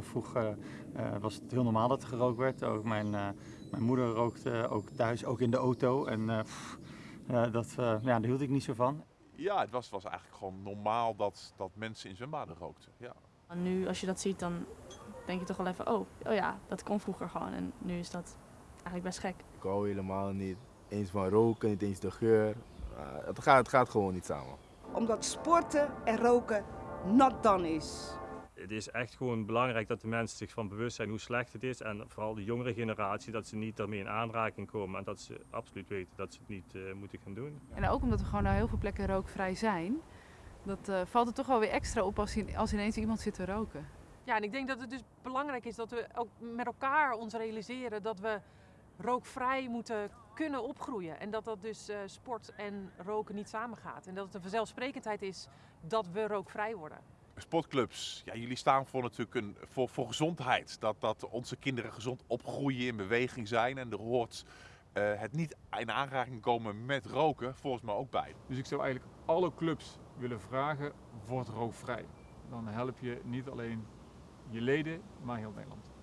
nog vroeger uh, was het heel normaal dat er gerookt werd. Ook mijn, uh, mijn moeder rookte ook thuis, ook in de auto. En uh, pff, dat, ja, daar hield ik niet zo van. Ja, het was, was eigenlijk gewoon normaal dat, dat mensen in zwembaden rookten. Ja. Nu, als je dat ziet, dan denk je toch wel even, oh, oh ja, dat kon vroeger gewoon. En nu is dat eigenlijk best gek. Ik hou helemaal niet eens van roken, niet eens de geur. het, gaat, het gaat gewoon niet samen. Omdat sporten en roken not done is. Het is echt gewoon belangrijk dat de mensen zich van bewust zijn hoe slecht het is. En vooral de jongere generatie, dat ze niet daarmee in aanraking komen. En dat ze absoluut weten dat ze het niet uh, moeten gaan doen. En ook omdat we gewoon naar heel veel plekken rookvrij zijn. Dat uh, valt er toch wel weer extra op als, als ineens iemand zit te roken. Ja, en ik denk dat het dus belangrijk is dat we ook met elkaar ons realiseren dat we rookvrij moeten kunnen opgroeien. En dat dat dus uh, sport en roken niet samengaat. En dat het een vanzelfsprekendheid is dat we rookvrij worden. Sportclubs, ja, jullie staan voor natuurlijk een, voor, voor gezondheid. Dat, dat onze kinderen gezond opgroeien, in beweging zijn. En er hoort uh, het niet in aanraking komen met roken volgens mij ook bij. Dus ik zou eigenlijk alle clubs willen vragen, word rookvrij. Dan help je niet alleen je leden, maar heel Nederland.